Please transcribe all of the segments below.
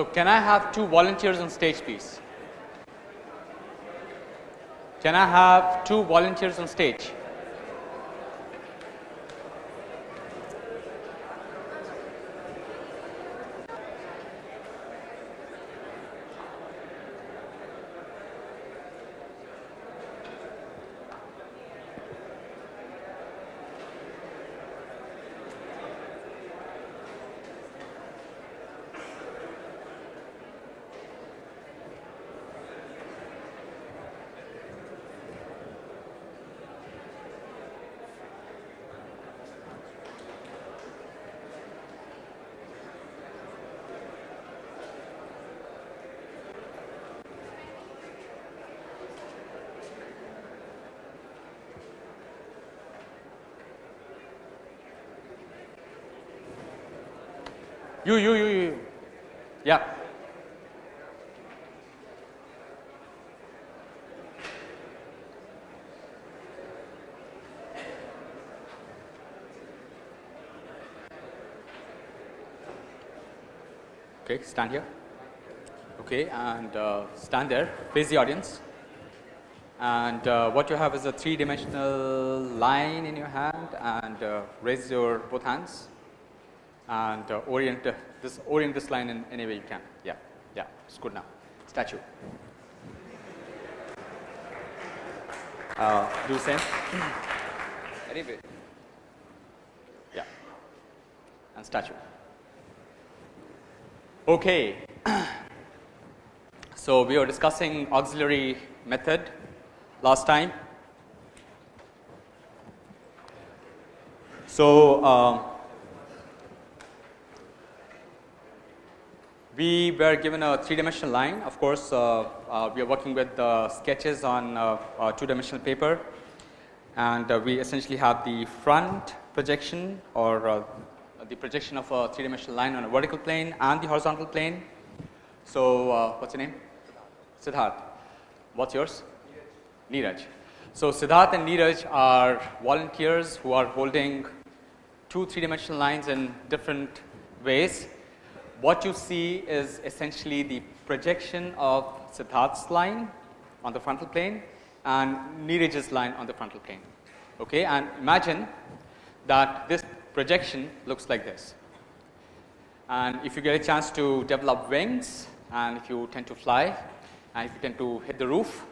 So, can I have two volunteers on stage please? Can I have two volunteers on stage? You, you, you, you. Yeah. Okay, stand here. Okay, and uh, stand there, face the audience. And uh, what you have is a three dimensional line in your hand and uh, raise your both hands and uh, orient uh, this orient this line in any way you can. Yeah, yeah, it's good now. Statue. Uh, do the same. Anyway, Yeah, and statue. Okay. so we were discussing auxiliary method last time. So um, we were given a three dimensional line. Of course, uh, uh, we are working with uh, sketches on uh, uh, two dimensional paper and we essentially have the front projection or the projection of a three dimensional line on a vertical plane and the horizontal plane. So, what's your name? Siddharth. What's yours? Neeraj. So, Siddharth and Neeraj are volunteers who are holding two three dimensional lines in different ways. What you see is essentially the projection of Siddharth's line on the frontal plane and Neeraj's line on the frontal plane. Okay, and imagine that this projection looks like this. And if you get a chance to develop wings and if you tend to fly and if you tend to hit the roof,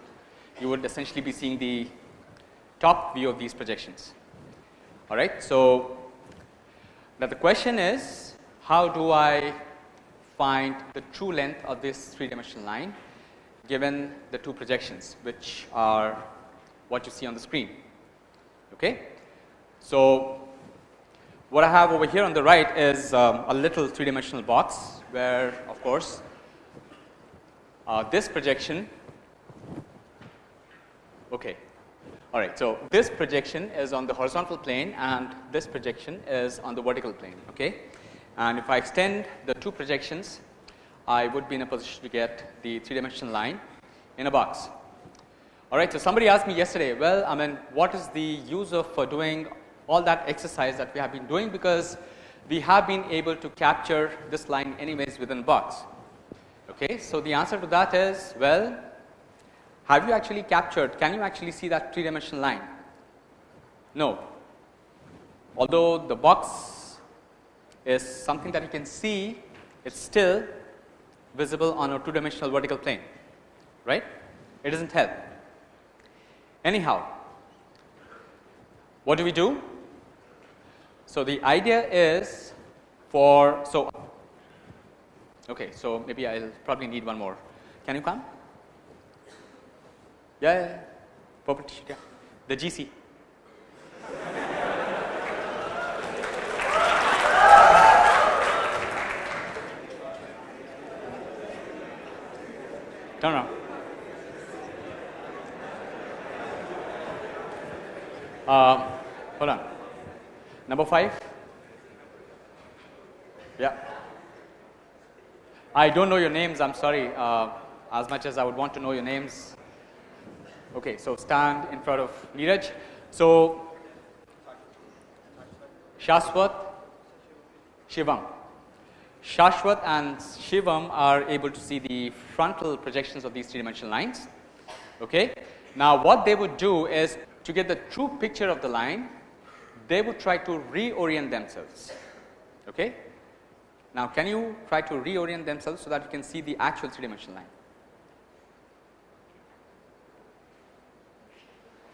you would essentially be seeing the top view of these projections. All right. So, now the question is how do I find the true length of this three dimensional line given the two projections which are what you see on the screen. Okay. So, what I have over here on the right is um, a little three dimensional box where of course, uh, this projection okay. All right. So, this projection is on the horizontal plane and this projection is on the vertical plane. Okay. And if I extend the two projections, I would be in a position to get the three dimensional line in a box. All right. So, somebody asked me yesterday, well, I mean, what is the use of uh, doing all that exercise that we have been doing because we have been able to capture this line anyways within box. Okay. So, the answer to that is, well, have you actually captured, can you actually see that three dimensional line? No. Although the box is something that you can see, it's still visible on a two dimensional vertical plane, right? It doesn't help. Anyhow, what do we do? So, the idea is for, so, okay, so maybe I will probably need one more. Can you come? Yeah, yeah, yeah. Yeah. The GC. Turn around. Uh, hold on. Number five. Yeah. I don't know your names. I'm sorry. Uh, as much as I would want to know your names. Okay, so stand in front of Neeraj. So, Shaswat, Shivam. Shashwat and Shivam are able to see the frontal projections of these three dimensional lines. Okay. Now, what they would do is to get the true picture of the line, they would try to reorient themselves. Okay. Now, can you try to reorient themselves so that you can see the actual three dimensional line?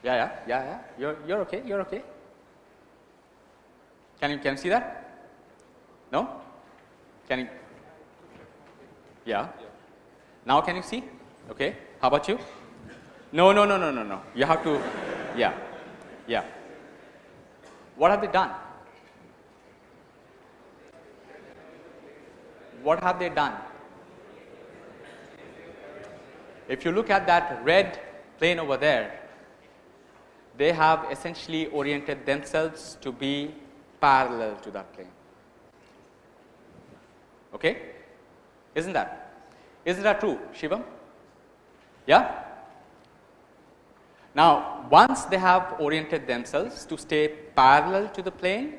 Yeah, yeah, yeah, yeah. You're, you're okay. You're okay. Can you can you see that? No? Can you? Yeah. Now can you see? Okay. How about you? No, no, no, no, no, no. You have to. Yeah, yeah. What have they done? What have they done? If you look at that red plane over there, they have essentially oriented themselves to be parallel to that plane. Okay? Isn't that? Isn't that true, Shivam? Yeah? Now, once they have oriented themselves to stay parallel to the plane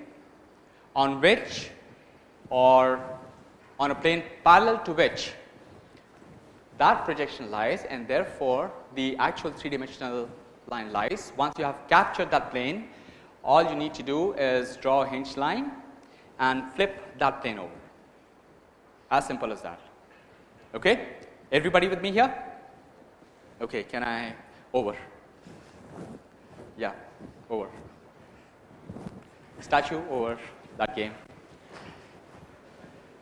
on which or on a plane parallel to which that projection lies and therefore, the actual three dimensional line lies. Once you have captured that plane, all you need to do is draw a hinge line and flip that plane over. As simple as that. Okay? Everybody with me here? Okay, can I over? Yeah, over. Statue over that game.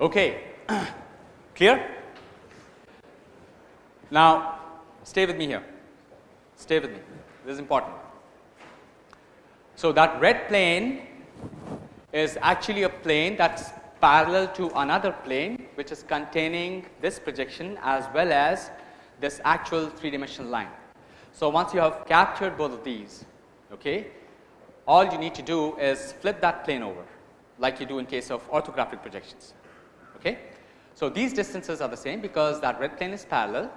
Okay, clear? Now, stay with me here. Stay with me. This is important. So, that red plane is actually a plane that's parallel to another plane which is containing this projection as well as this actual three dimensional line. So, once you have captured both of these, okay, all you need to do is flip that plane over like you do in case of orthographic projections. Okay. So, these distances are the same because that red plane is parallel.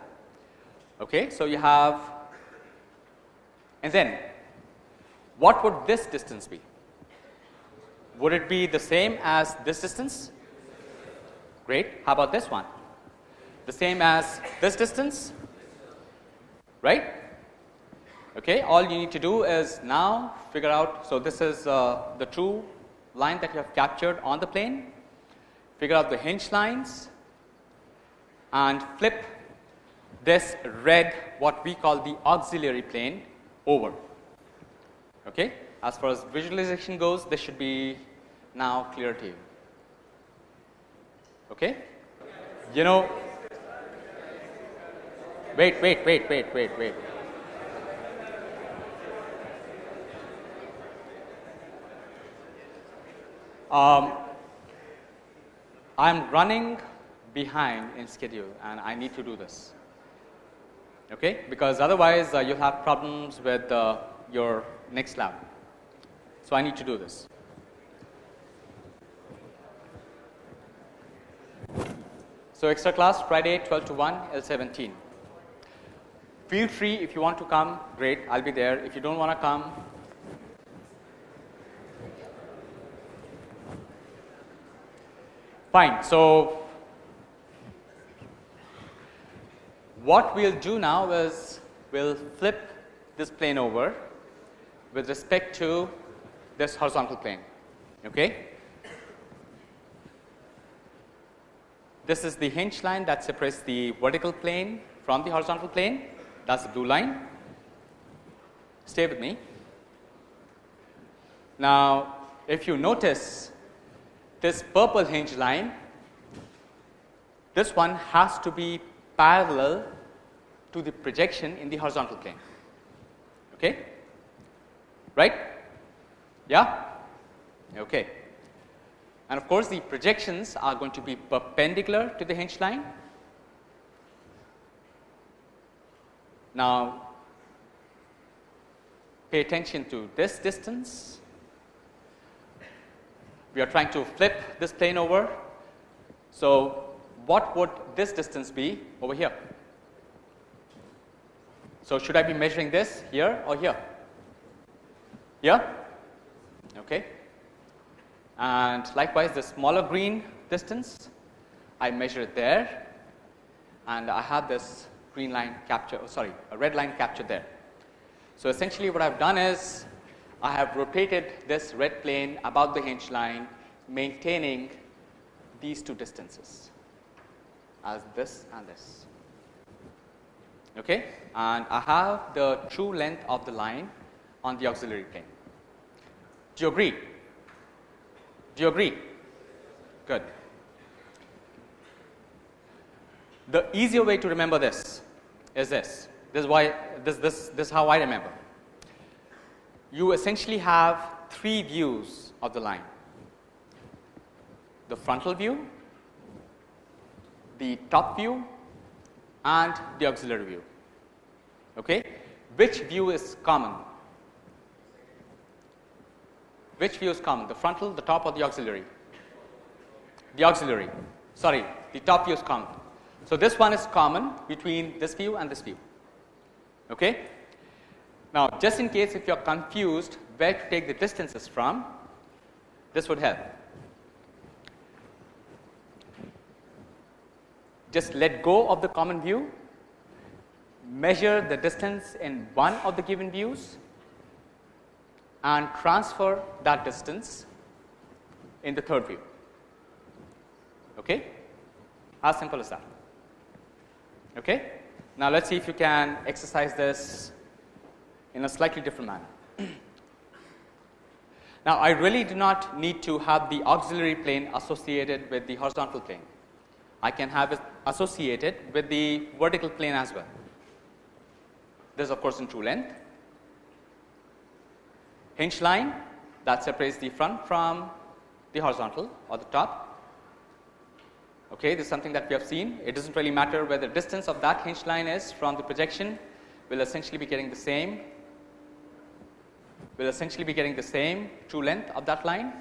Okay. So, you have and then what would this distance be? Would it be the same as this distance? Great. How about this one? The same as this distance? Right? Okay. All you need to do is now figure out. So, this is uh, the true line that you have captured on the plane. Figure out the hinge lines and flip this red what we call the auxiliary plane over. Okay. As far as visualization goes, this should be now clear to you. Okay. You know, wait, wait, wait, wait, wait, wait. Um, I'm running behind in schedule and I need to do this okay? because otherwise uh, you'll have problems with uh, your next lab. So, I need to do this. So, extra class Friday 12 to 1 L 17. Feel free if you want to come great I will be there if you do not want to come fine. So, What we will do now is we will flip this plane over with respect to this horizontal plane. Okay. This is the hinge line that separates the vertical plane from the horizontal plane that is the blue line. Stay with me. Now, if you notice this purple hinge line, this one has to be parallel to the projection in the horizontal plane. Okay? Right? Yeah? Okay. And of course, the projections are going to be perpendicular to the hinge line. Now, pay attention to this distance. We are trying to flip this plane over. So, what would this distance be over here? So, should I be measuring this here or here? Here? Okay. And likewise, the smaller green distance I measure it there and I have this green line capture, oh, sorry, a red line captured there. So, essentially what I have done is I have rotated this red plane about the hinge line maintaining these two distances as this and this. Okay? And I have the true length of the line on the auxiliary plane. Do you agree? Do you agree? Good. The easier way to remember this is this. This is why this this this is how I remember. You essentially have three views of the line. The frontal view, the top view and the auxiliary view. Okay? Which view is common? Which view is common? The frontal, the top or the auxiliary? The auxiliary. Sorry, the top view is common. So, this one is common between this view and this view. Okay? Now, just in case if you are confused where to take the distances from, this would help. Just let go of the common view, measure the distance in one of the given views and transfer that distance in the third view. Okay? As simple as that. Okay? Now, let us see if you can exercise this in a slightly different manner. now, I really do not need to have the auxiliary plane associated with the horizontal plane. I can have it associated with the vertical plane as well. This of course in true length. Hinge line that separates the front from the horizontal or the top Okay, this is something that we have seen. It does not really matter where the distance of that hinge line is from the projection, we will essentially be getting the same, we will essentially be getting the same true length of that line.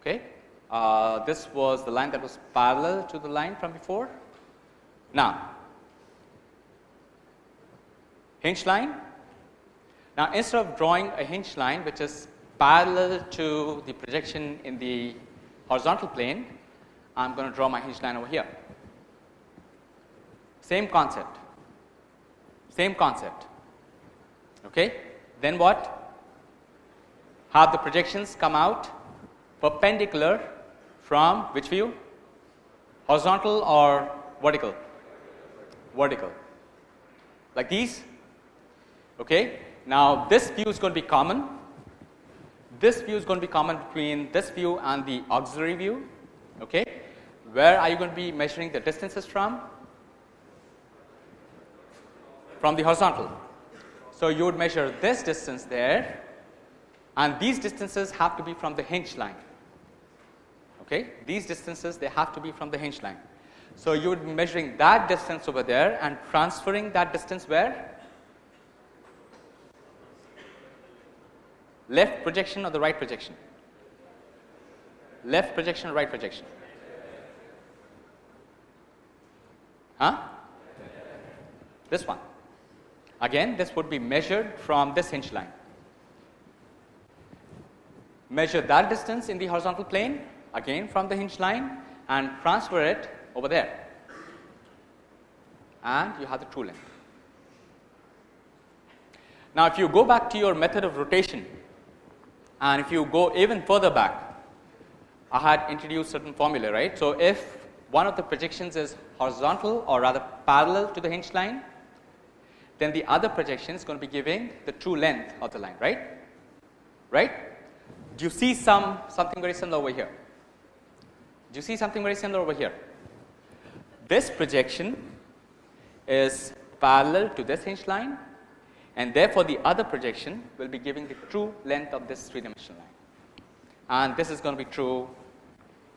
Okay. Uh, this was the line that was parallel to the line from before. Now, hinge line. Now, instead of drawing a hinge line which is parallel to the projection in the horizontal plane, I am going to draw my hinge line over here. Same concept, same concept. Okay. Then what? Have the projections come out perpendicular from which view? Horizontal or vertical? Vertical. Like these. Okay. Now, this view is going to be common. This view is going to be common between this view and the auxiliary view. Okay. Where are you going to be measuring the distances from? From the horizontal. So, you would measure this distance there and these distances have to be from the hinge line. Okay. These distances they have to be from the hinge line. So, you would be measuring that distance over there and transferring that distance where? Left projection or the right projection? Left projection or right projection? Huh? This one. Again, this would be measured from this hinge line. Measure that distance in the horizontal plane again from the hinge line and transfer it over there. And you have the true length. Now, if you go back to your method of rotation and if you go even further back, I had introduced certain formula, right. So, if one of the projections is horizontal or rather parallel to the hinge line, then the other projection is going to be giving the true length of the line, right? Right? Do you see some something very similar over here? Do you see something very similar over here? This projection is parallel to this hinge line and therefore, the other projection will be giving the true length of this three dimensional line. And this is going to be true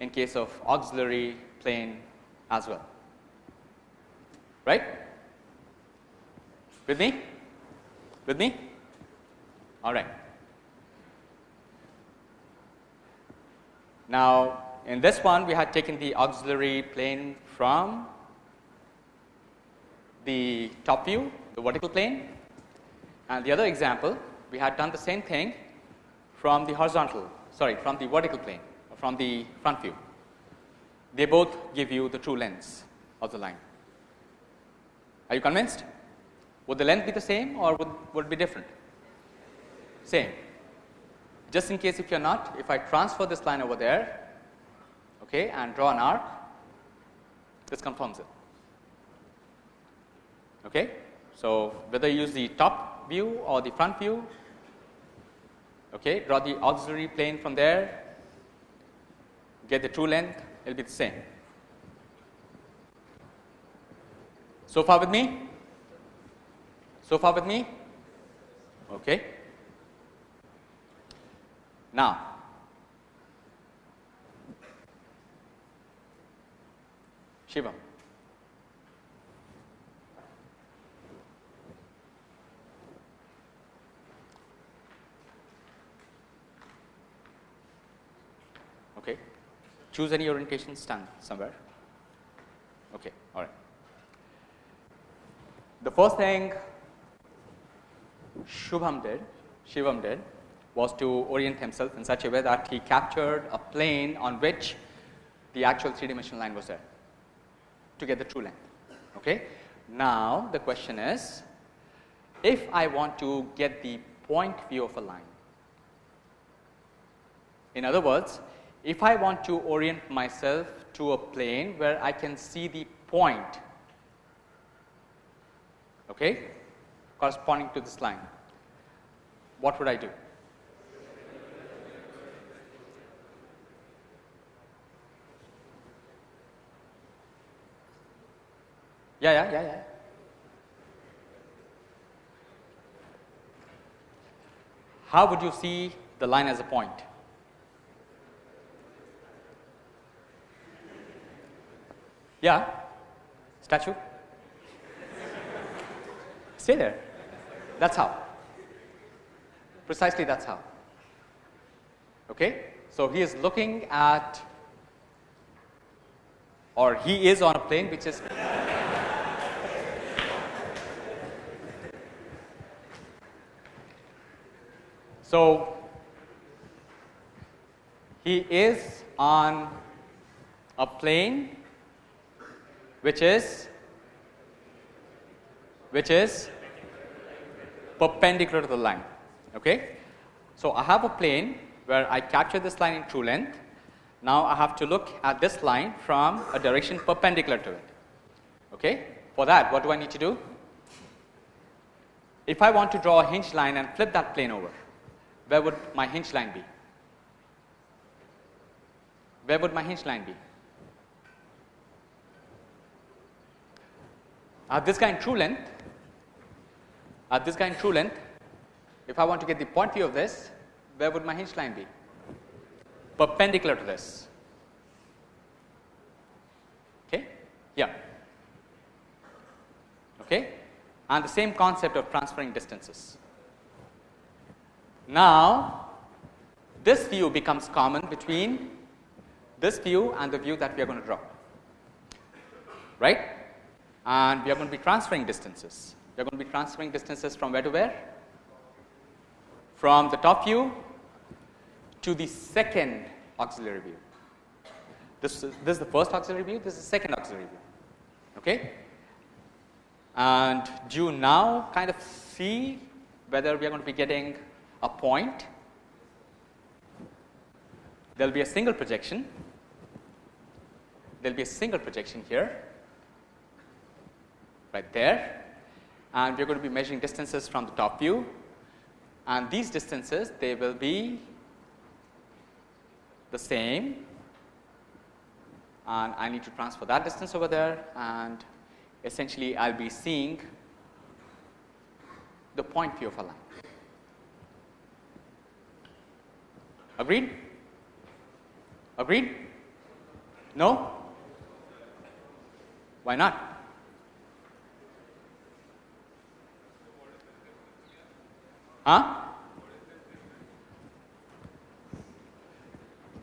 in case of auxiliary plane as well. Right? With me? With me? All right. Now in this one we had taken the auxiliary plane from the top view the vertical plane and the other example we had done the same thing from the horizontal sorry from the vertical plane from the front view they both give you the true lengths of the line. Are you convinced? Would the length be the same or would, would it be different? Same. Just in case if you are not, if I transfer this line over there okay, and draw an arc, this confirms it. Okay? So, whether you use the top view or the front view, okay, draw the auxiliary plane from there, get the true length, it will be the same. So far with me? So far with me? Okay. Now, Shivam. Okay. Choose any orientation, stand somewhere. Okay, all right. The first thing Shubham did, Shivam did, was to orient himself in such a way that he captured a plane on which the actual three dimensional line was there to get the true length. Okay. Now, the question is if I want to get the point view of a line. In other words, if I want to orient myself to a plane where I can see the point okay, corresponding to this line, what would I do? Yeah, yeah, yeah, yeah. How would you see the line as a point? Yeah, statue. Stay there. That's how. Precisely that's how. Okay? So, he is looking at or he is on a plane which is So, he is on a plane which is which is perpendicular to the line. Okay? So, I have a plane where I capture this line in true length. Now, I have to look at this line from a direction perpendicular to it. Okay? For that, what do I need to do? If I want to draw a hinge line and flip that plane over, where would my hinge line be? Where would my hinge line be? At this guy in true length, at this guy in true length, if I want to get the point view of this, where would my hinge line be? Perpendicular to this. Okay? Yeah. Okay? And the same concept of transferring distances. Now, this view becomes common between this view and the view that we are going to draw, right? And we are going to be transferring distances. We are going to be transferring distances from where to where? From the top view to the second auxiliary view. This is, this is the first auxiliary view, this is the second auxiliary view. Okay? And do you now kind of see whether we are going to be getting a point, there will be a single projection, there will be a single projection here, right there and we are going to be measuring distances from the top view and these distances they will be the same and I need to transfer that distance over there and essentially I will be seeing the point view of a line. Agreed? Agreed? No? Why not? Huh?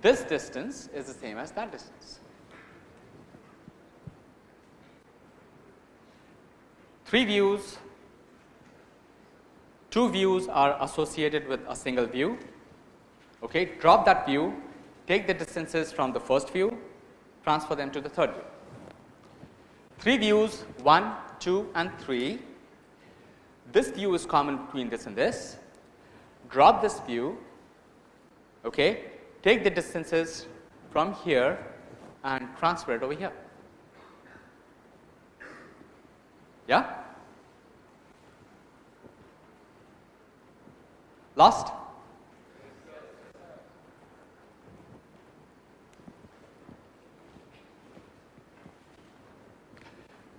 This distance is the same as that distance. Three views, two views are associated with a single view Okay, drop that view, take the distances from the first view transfer them to the third view. Three views 1, 2 and 3. This view is common between this and this. Drop this view, okay, take the distances from here and transfer it over here. Yeah? Lost?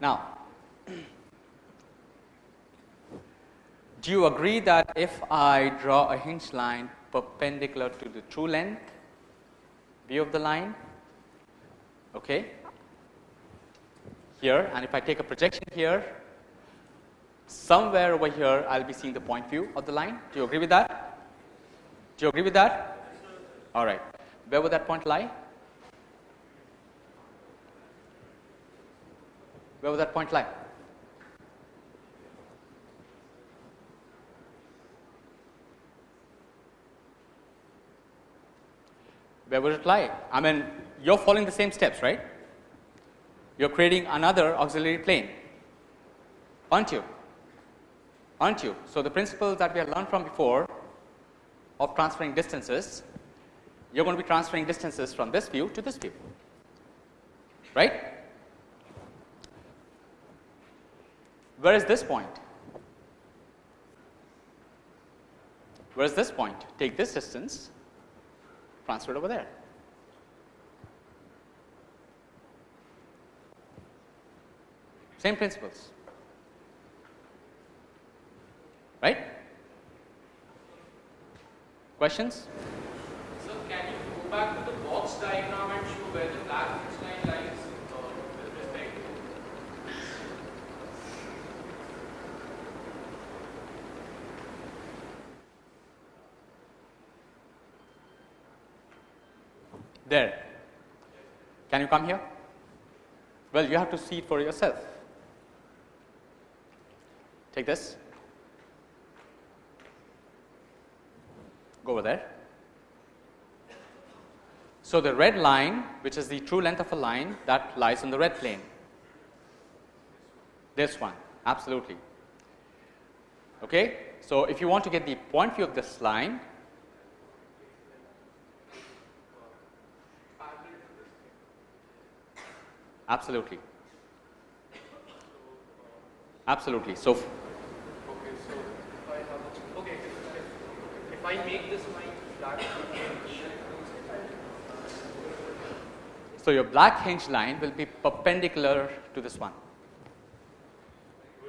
Now, do you agree that if I draw a hinge line perpendicular to the true length view of the line, okay, here and if I take a projection here, somewhere over here I will be seeing the point view of the line. Do you agree with that? Do you agree with that? All right. Where would that point lie? Where would that point lie? Where would it lie? I mean, you're following the same steps, right? You're creating another auxiliary plane, aren't you? Aren't you? So, the principles that we have learned from before of transferring distances, you're going to be transferring distances from this view to this view, right? Where is this point? Where is this point? Take this distance, transfer it over there. Same principles, right? Questions? Can you go back to the box diagram and show where the black line lies uh, with respect to There. Can you come here? Well, you have to see it for yourself. Take this. Go over there. So, the red line, which is the true length of a line, that lies on the red plane. This one, absolutely. Okay? So, if you want to get the point view of this line, Absolutely. Absolutely. So, Okay, so if I have a, okay, if, if I make this line black, so your black hinge line will be perpendicular to this one.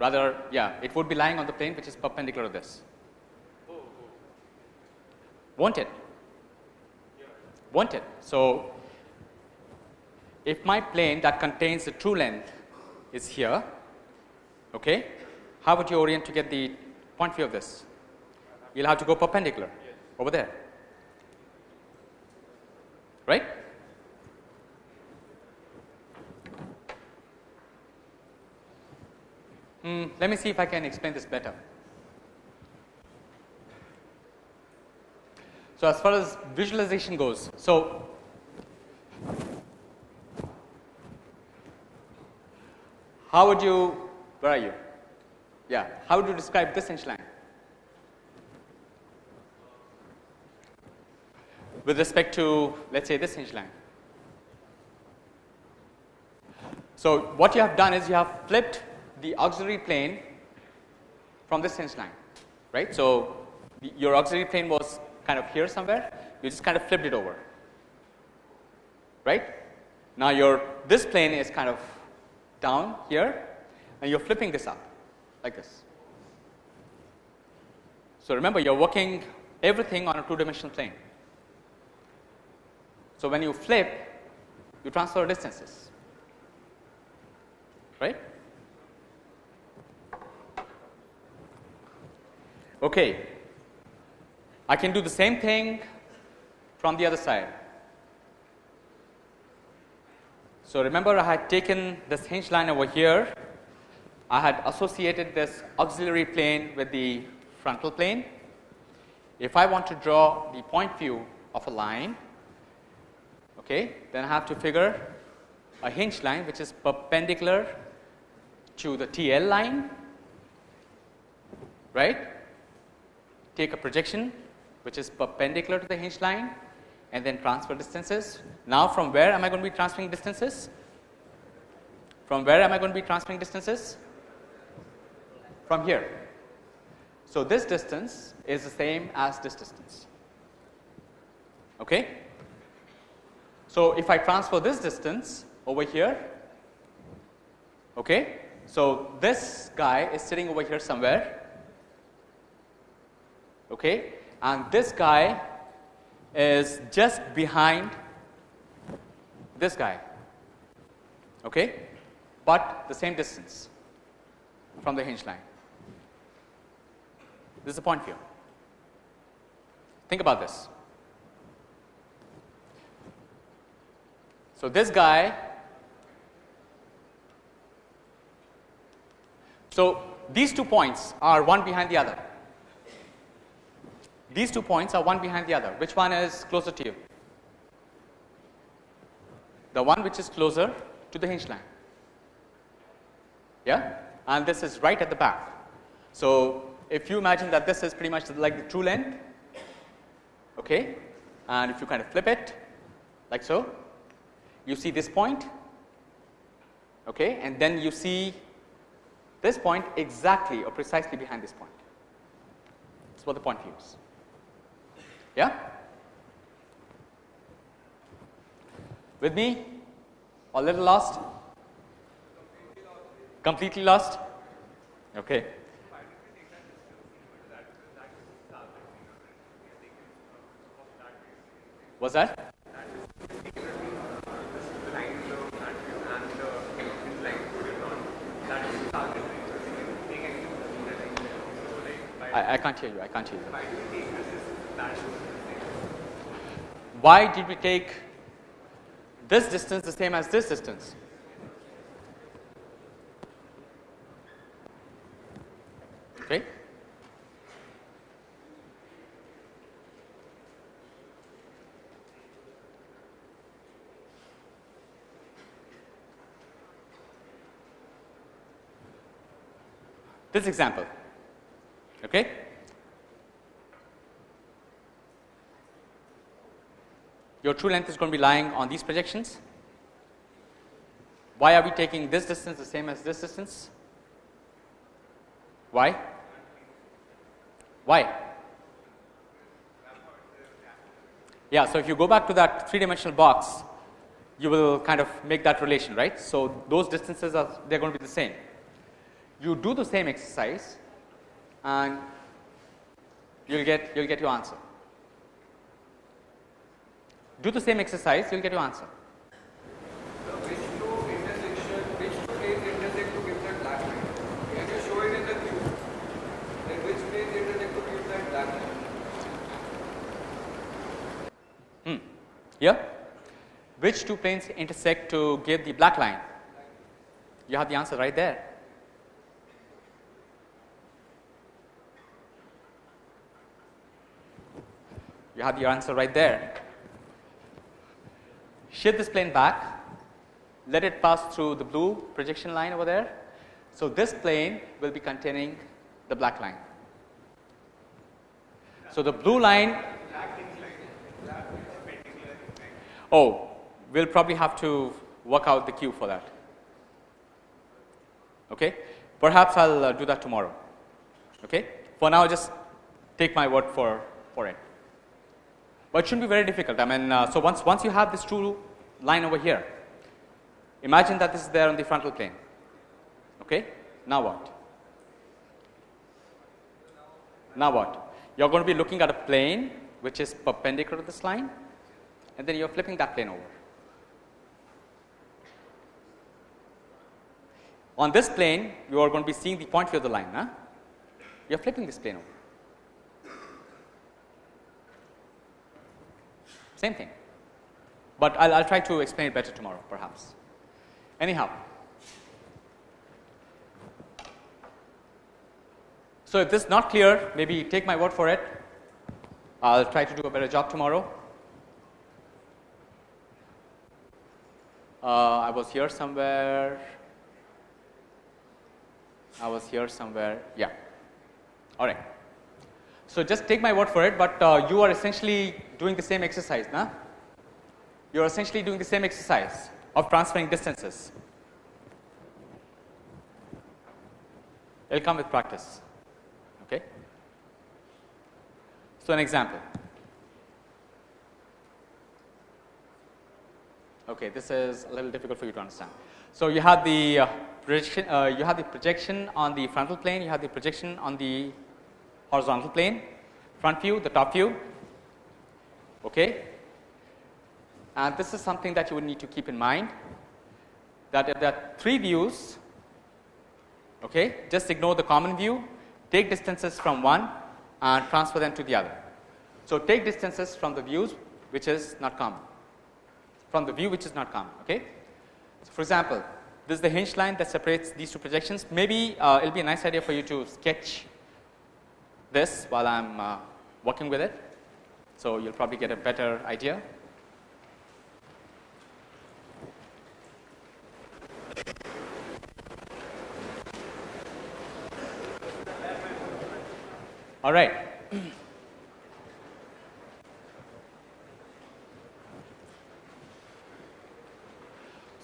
Rather, yeah, it would be lying on the plane which is perpendicular to this. Oh, oh. Won't it? Won't it? So, if my plane that contains the true length is here, okay, how would you orient to get the point view of this? You'll have to go perpendicular over there, right? Mm, let me see if I can explain this better. So, as far as visualization goes, so how would you, where are you? Yeah, how would you describe this hinge line? With respect to, let's say, this hinge line. So, what you have done is you have flipped the auxiliary plane from this hinge line, right. So, your auxiliary plane was kind of here somewhere, you just kind of flipped it over, right. Now, your this plane is kind of down here and you're flipping this up like this. So, remember you're working everything on a two dimensional plane. So, when you flip you transfer distances right. Okay. I can do the same thing from the other side. So, remember I had taken this hinge line over here, I had associated this auxiliary plane with the frontal plane. If I want to draw the point view of a line, okay, then I have to figure a hinge line which is perpendicular to the TL line, right? Take a projection which is perpendicular to the hinge line and then transfer distances. Now, from where am I going to be transferring distances? From where am I going to be transferring distances? From here. So, this distance is the same as this distance. Okay? So, if I transfer this distance over here, okay? So, this guy is sitting over here somewhere, okay? And this guy is just behind this guy, okay? But the same distance from the hinge line. This is the point view. Think about this. So, this guy, so these two points are one behind the other. These two points are one behind the other. Which one is closer to you? The one which is closer to the hinge line. Yeah? And this is right at the back. So, if you imagine that this is pretty much like the true length, okay, and if you kind of flip it like so, you see this point, okay, and then you see this point exactly or precisely behind this point. That's what the point view is. Yeah? With me? A little lost? Completely lost? Okay. Was that? I, I can't hear you. I can't hear you. Why did we take this distance the same as this distance? Okay. This example, okay? Your true length is going to be lying on these projections. Why are we taking this distance the same as this distance? Why? Why? Yeah, so if you go back to that three dimensional box, you will kind of make that relation, right? So, those distances are they are going to be the same. You do the same exercise and you will get you will get your answer. Do the same exercise, you will get your answer. Which two intersection, which two planes intersect to give that black line? Can you show it in the cube? Which planes intersect to give that black line? Hmm. Yeah? Which two planes intersect to give the black line? You have the answer right there. You have the answer right there. Shift this plane back, let it pass through the blue projection line over there. So, this plane will be containing the black line. So, the blue line Oh, we'll probably have to work out the cue for that. Okay? Perhaps I'll uh, do that tomorrow. Okay? For now, just take my word for, for it. But it shouldn't be very difficult. I mean, uh, so once, once you have this true line over here, imagine that this is there on the frontal plane. Okay? Now what? Now what? You're going to be looking at a plane which is perpendicular to this line and then you're flipping that plane over. On this plane, you are going to be seeing the point view of the line. Huh? You're flipping this plane over. Same thing. But I'll, try to explain it better tomorrow, perhaps. Anyhow, so if this is not clear, maybe take my word for it. I'll try to do a better job tomorrow. Uh, I was here somewhere. I was here somewhere. Yeah. All right. So just take my word for it, but uh, you are essentially doing the same exercise, nah? You are essentially doing the same exercise of transferring distances. It'll come with practice. Okay. So an example. Okay, this is a little difficult for you to understand. So you have the uh, projection, uh, you have the projection on the frontal plane, you have the projection on the horizontal plane, front view, the top view. Okay, and this is something that you would need to keep in mind that if there are three views, okay, just ignore the common view, take distances from one and transfer them to the other. So take distances from the views which is not common from the view which is not common. Okay? So, for example, this is the hinge line that separates these two projections. Maybe uh, it will be a nice idea for you to sketch this while I am uh, working with it. So, you will probably get a better idea. All right.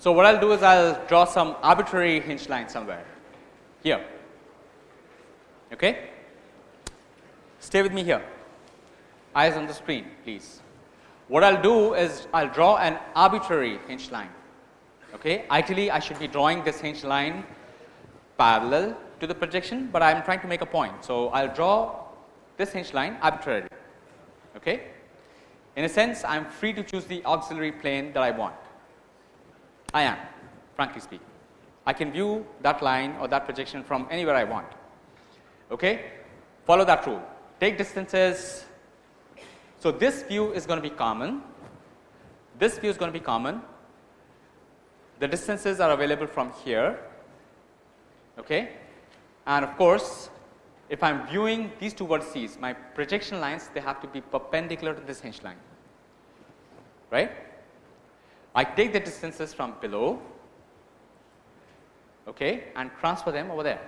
So, what I will do is I will draw some arbitrary hinge line somewhere here. Okay? Stay with me here, eyes on the screen please. What I will do is I will draw an arbitrary hinge line. Okay? Ideally, I should be drawing this hinge line parallel to the projection, but I am trying to make a point. So, I will draw this hinge line arbitrarily. Okay? In a sense, I am free to choose the auxiliary plane that I want. I am frankly speaking. I can view that line or that projection from anywhere I want. Okay? Follow that rule. Take distances. So, this view is going to be common. This view is going to be common. The distances are available from here. Okay? And of course, if I am viewing these two vertices, my projection lines they have to be perpendicular to this hinge line. Right? I take the distances from below okay, and transfer them over there.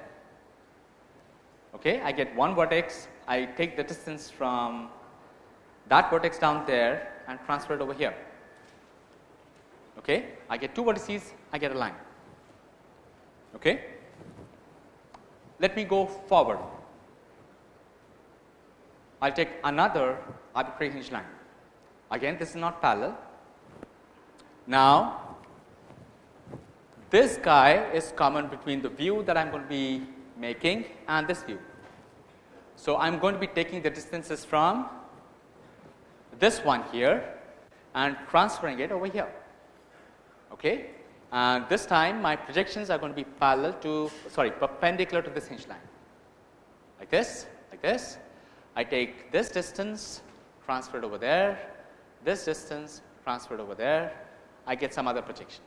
Okay, I get one vertex, I take the distance from that vertex down there and transfer it over here. Okay, I get two vertices, I get a line. Okay. Let me go forward. I will take another arbitrary hinge line. Again, this is not parallel, now, this guy is common between the view that I am going to be making and this view. So, I am going to be taking the distances from this one here and transferring it over here. Okay. And this time my projections are going to be parallel to sorry perpendicular to this hinge line like this like this. I take this distance transferred over there, this distance transferred over there I get some other projection.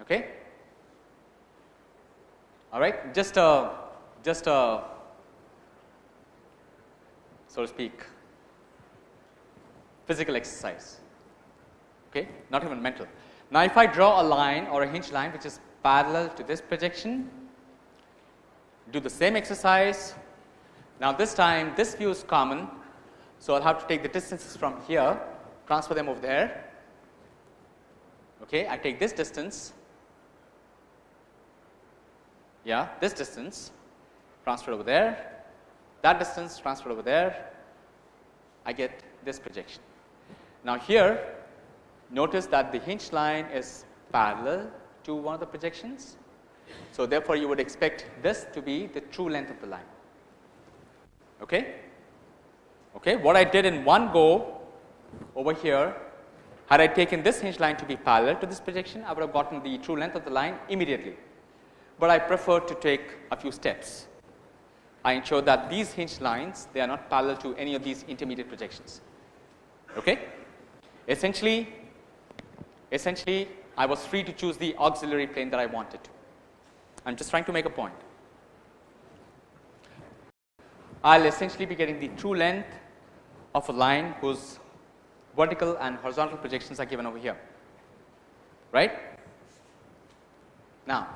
Okay? All right, just a just a so to speak physical exercise. Okay, not even mental. Now, if I draw a line or a hinge line which is parallel to this projection, do the same exercise. Now, this time this view is common, so I'll have to take the distances from here, transfer them over there, okay, I take this distance, yeah, this distance transferred over there, that distance transferred over there, I get this projection. Now, here notice that the hinge line is parallel to one of the projections. So, therefore, you would expect this to be the true length of the line. Okay? Okay. What I did in one go over here had I taken this hinge line to be parallel to this projection, I would have gotten the true length of the line immediately, but I prefer to take a few steps. I ensure that these hinge lines they are not parallel to any of these intermediate projections. Okay? Essentially, essentially I was free to choose the auxiliary plane that I wanted to. I am just trying to make a point. I will essentially be getting the true length of a line whose vertical and horizontal projections are given over here. right? Now,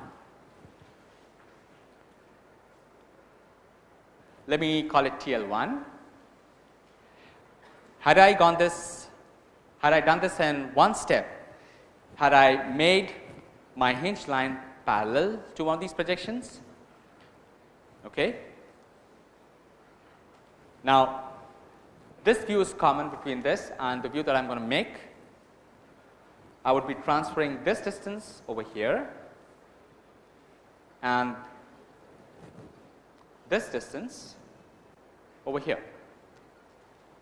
let me call it TL1. Had I gone this, had I done this in one step, had I made my hinge line parallel to one of these projections, okay. Now, this view is common between this and the view that I am going to make. I would be transferring this distance over here and this distance over here.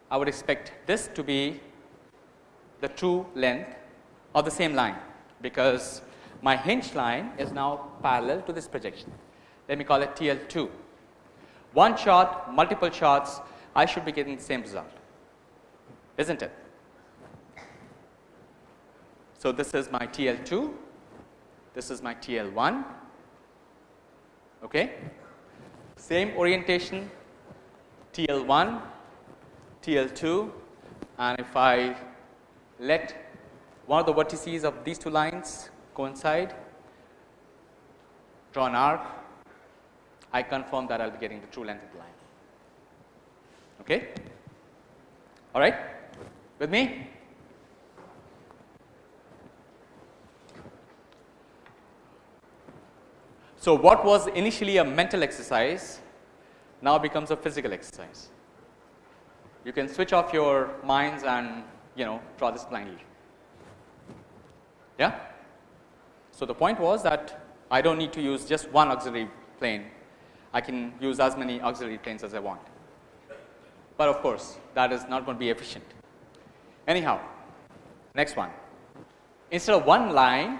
I would expect this to be the true length of the same line because my hinge line is now parallel to this projection. Let me call it TL2. One shot, multiple shots, I should be getting the same result, isn't it? So, this is my TL2, this is my TL1, okay. Same orientation TL1, TL2 and if I let one of the vertices of these two lines coincide, draw an arc, I confirm that I will be getting the true length of the line. Okay? All right? With me? So, what was initially a mental exercise now becomes a physical exercise. You can switch off your minds and you know draw this blindly. Yeah? So, the point was that I do not need to use just one auxiliary plane, I can use as many auxiliary planes as I want, but of course, that is not going to be efficient. Anyhow, next one instead of one line,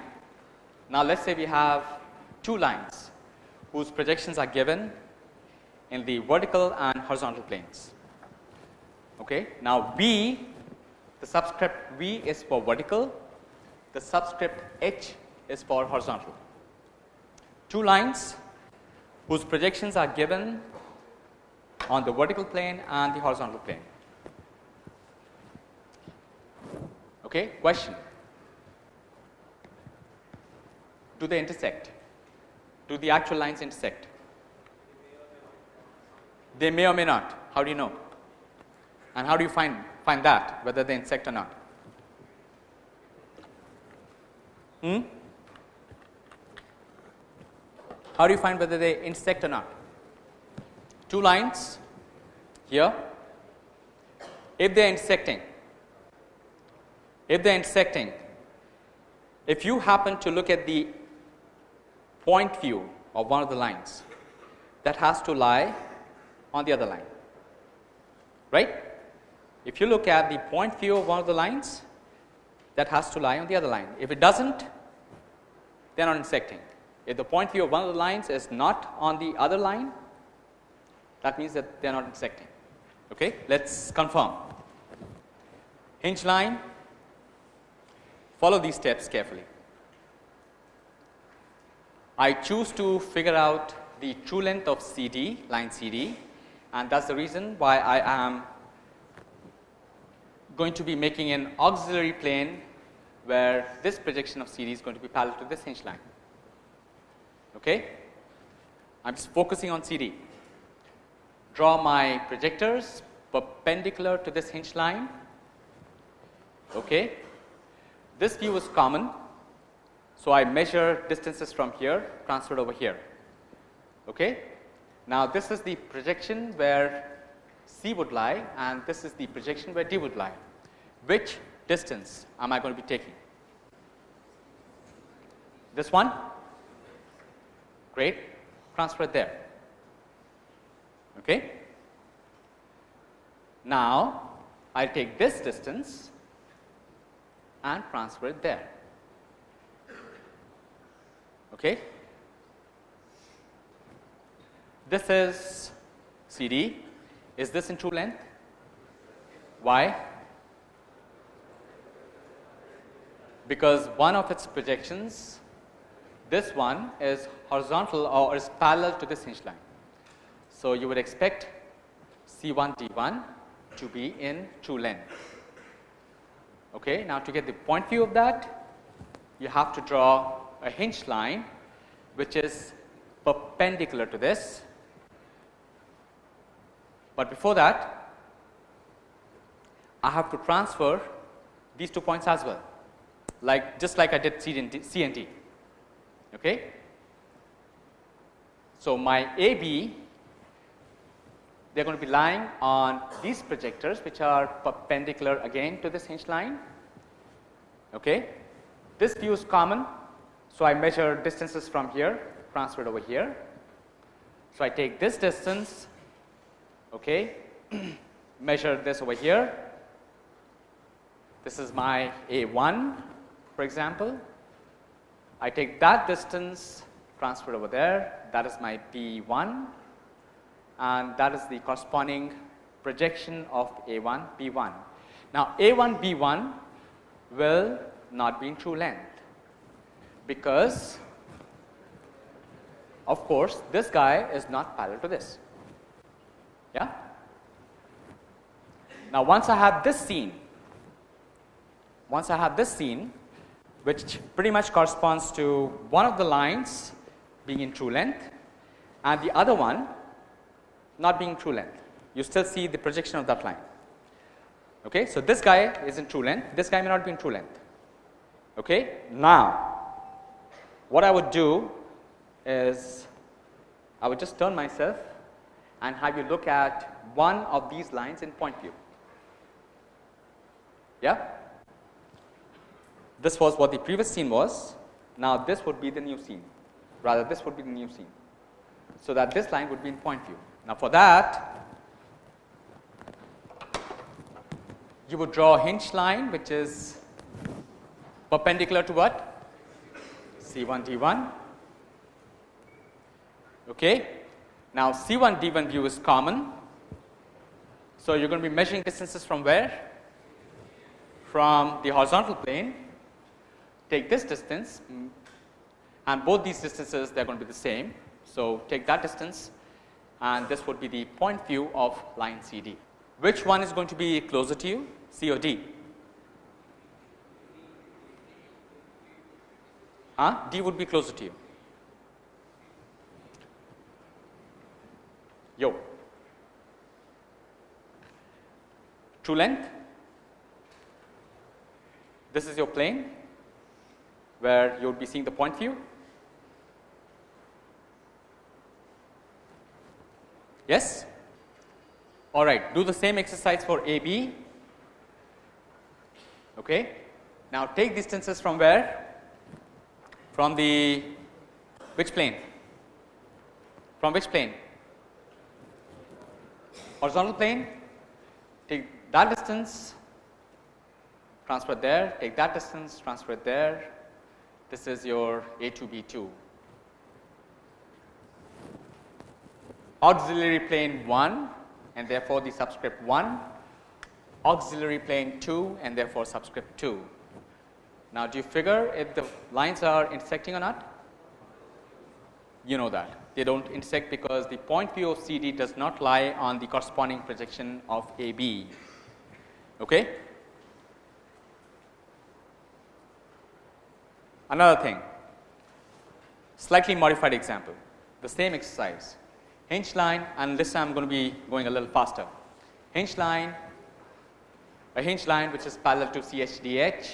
now let us say we have two lines whose projections are given in the vertical and horizontal planes. Okay. Now, V the subscript V is for vertical, the subscript H is for horizontal. Two lines whose projections are given on the vertical plane and the horizontal plane. Okay. Question Do they intersect? Do the actual lines intersect? They may or may not. How do you know? And how do you find, find that whether they intersect or not? Hmm? How do you find whether they intersect or not? Two lines here. If they are intersecting, if they are intersecting, if you happen to look at the point view of one of the lines that has to lie on the other line right. If you look at the point view of one of the lines that has to lie on the other line if it does not they are not intersecting. If the point view of one of the lines is not on the other line that means that they are not intersecting. Okay. Let us confirm hinge line follow these steps carefully. I choose to figure out the true length of CD, line CD and that is the reason why I am going to be making an auxiliary plane where this projection of CD is going to be parallel to this hinge line. Okay. I am just focusing on CD. Draw my projectors perpendicular to this hinge line. Okay. This view is common so, I measure distances from here transferred over here. Okay. Now, this is the projection where C would lie and this is the projection where D would lie. Which distance am I going to be taking? This one? Great. Transfer there. Okay. Now, I will take this distance and transfer it there. Okay. This is CD. Is this in true length? Why? Because one of its projections, this one is horizontal or is parallel to this hinge line. So, you would expect C1 D1 to be in true length. Okay. Now, to get the point view of that, you have to draw a hinge line which is perpendicular to this. But before that, I have to transfer these two points as well, like just like I did C and D. C and D okay. So, my AB they are going to be lying on these projectors which are perpendicular again to this hinge line. Okay. This view is common. So, I measure distances from here transferred over here. So, I take this distance okay, measure this over here. This is my A1 for example. I take that distance transferred over there that is my B1 and that is the corresponding projection of A1 B1. Now, A1 B1 will not be in true length because of course, this guy is not parallel to this. Yeah? Now, once I have this scene, once I have this scene which pretty much corresponds to one of the lines being in true length and the other one not being true length. You still see the projection of that line. Okay. So, this guy is in true length, this guy may not be in true length. Okay. Now, what I would do is I would just turn myself and have you look at one of these lines in point view. Yeah. This was what the previous scene was. Now, this would be the new scene rather this would be the new scene. So, that this line would be in point view. Now, for that you would draw a hinge line which is perpendicular to what C1 D1. Okay. Now, C1 D1 view is common. So, you are going to be measuring distances from where? From the horizontal plane. Take this distance and both these distances they are going to be the same. So, take that distance and this would be the point view of line CD. Which one is going to be closer to you C or D? Huh? D would be closer to you. Yo. True length. This is your plane where you would be seeing the point view Yes? All right, do the same exercise for AB. Okay. Now take distances from where? From the which plane? From which plane? Horizontal plane. Take that distance, transfer there, take that distance, transfer there. This is your A2B2. auxiliary plane 1 and therefore, the subscript 1, auxiliary plane 2 and therefore, subscript 2. Now, do you figure if the lines are intersecting or not? You know that they do not intersect because the point view of CD does not lie on the corresponding projection of AB. Okay? Another thing, slightly modified example, the same exercise hinge line and this time I am going to be going a little faster. Hinge line, a hinge line which is parallel to CHDH,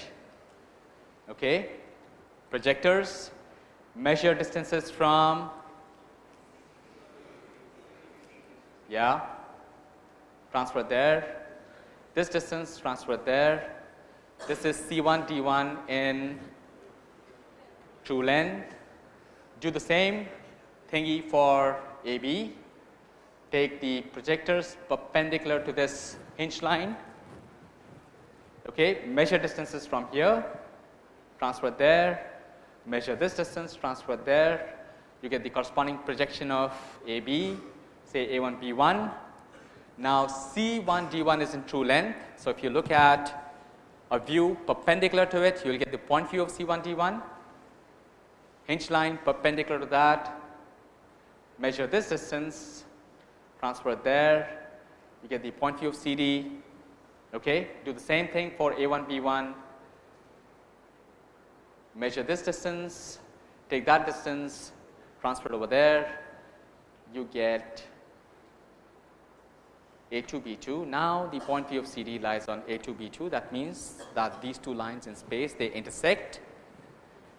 okay. projectors, measure distances from, yeah, transfer there, this distance transfer there, this is C1 D1 in true length, do the same thingy for AB, take the projectors perpendicular to this hinge line, okay, measure distances from here, transfer there, measure this distance, transfer there, you get the corresponding projection of AB, say A1 B1. Now, C1 D1 is in true length. So, if you look at a view perpendicular to it, you will get the point view of C1 D1, hinge line perpendicular to that, measure this distance, transfer there, you get the point view of CD. Okay. Do the same thing for A1, B1. Measure this distance, take that distance, transfer it over there, you get A2, B2. Now the point P of CD lies on A2, B2. That means that these two lines in space, they intersect.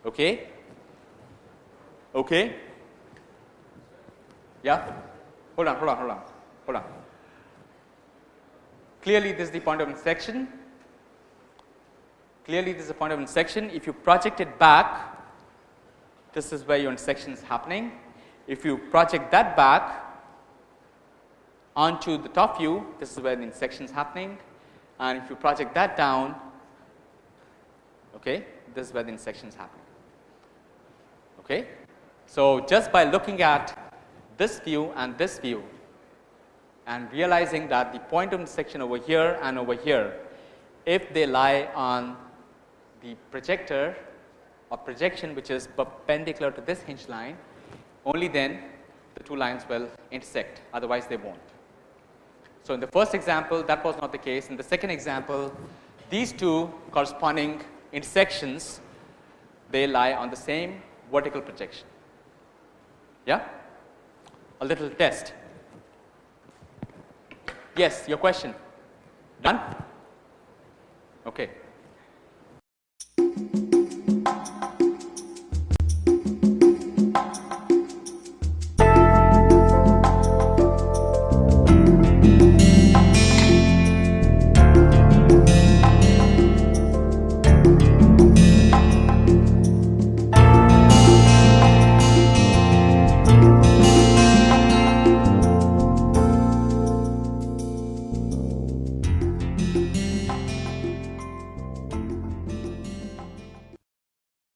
Okay? Okay? Yeah? Hold on, hold on, hold on, hold on. Clearly, this is the point of intersection. Clearly, this is a point of intersection. If you project it back, this is where your intersection is happening. If you project that back onto the top view, this is where the intersection is happening. And if you project that down, okay, this is where the intersection is happening. Okay? So, just by looking at this view and this view and realizing that the point of intersection over here and over here, if they lie on the projector or projection which is perpendicular to this hinge line, only then the two lines will intersect, otherwise they won't. So, in the first example that was not the case. In the second example, these two corresponding intersections, they lie on the same vertical projection. Yeah? A little test. Yes, your question. Done? Okay.